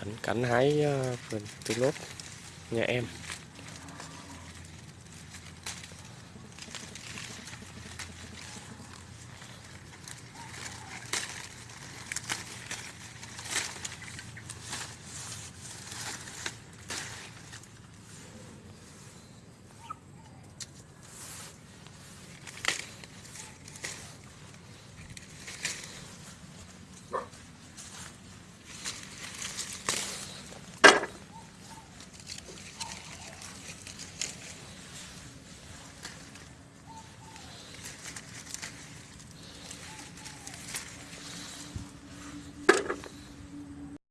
cảnh cảnh hái uh, từ tulip nhà em.